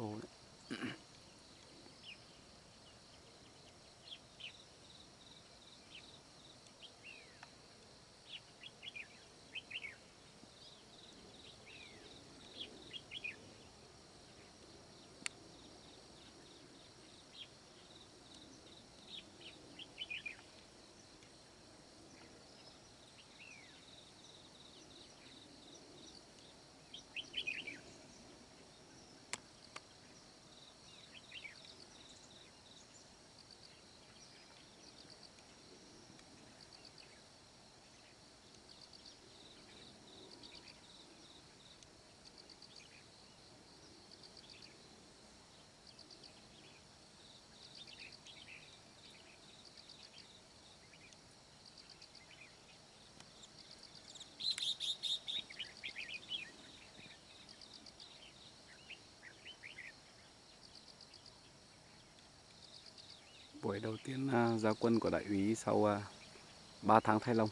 forward. Buổi đầu tiên à, ra quân của đại úy sau à, 3 tháng thay lông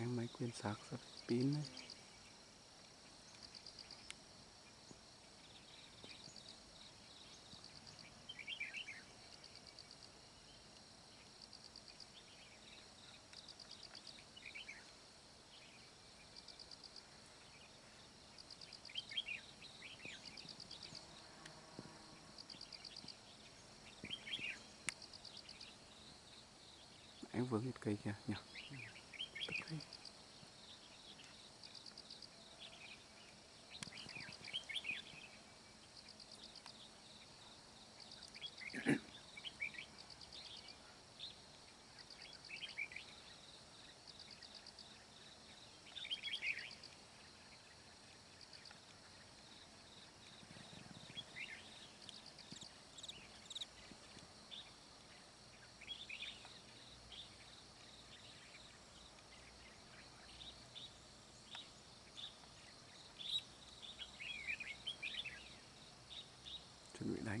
em mấy quyên sạc sắp pin đấy em vướng một cây kìa nhỉ typically. Cây.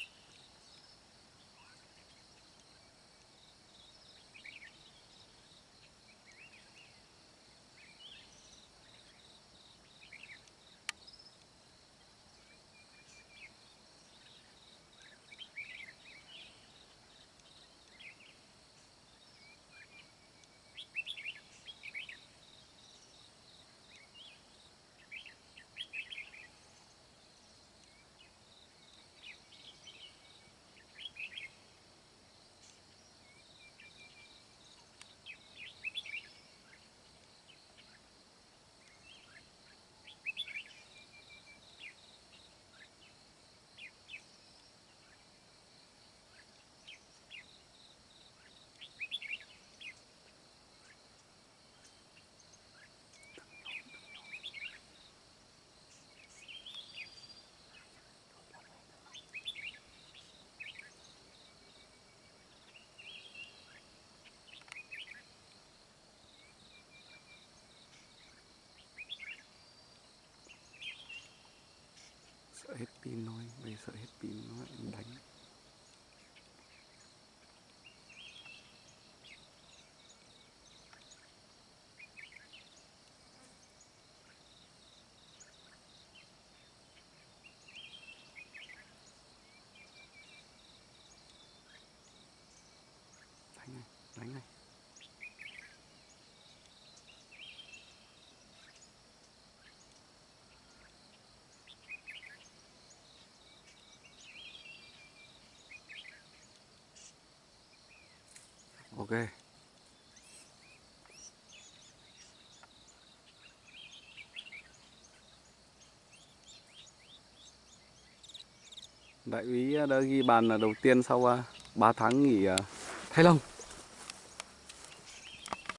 pin thôi bây giờ hết pin nó lại đánh. Ghê đại úy đã ghi bàn là đầu tiên sau à, 3 tháng nghỉ à, thay lông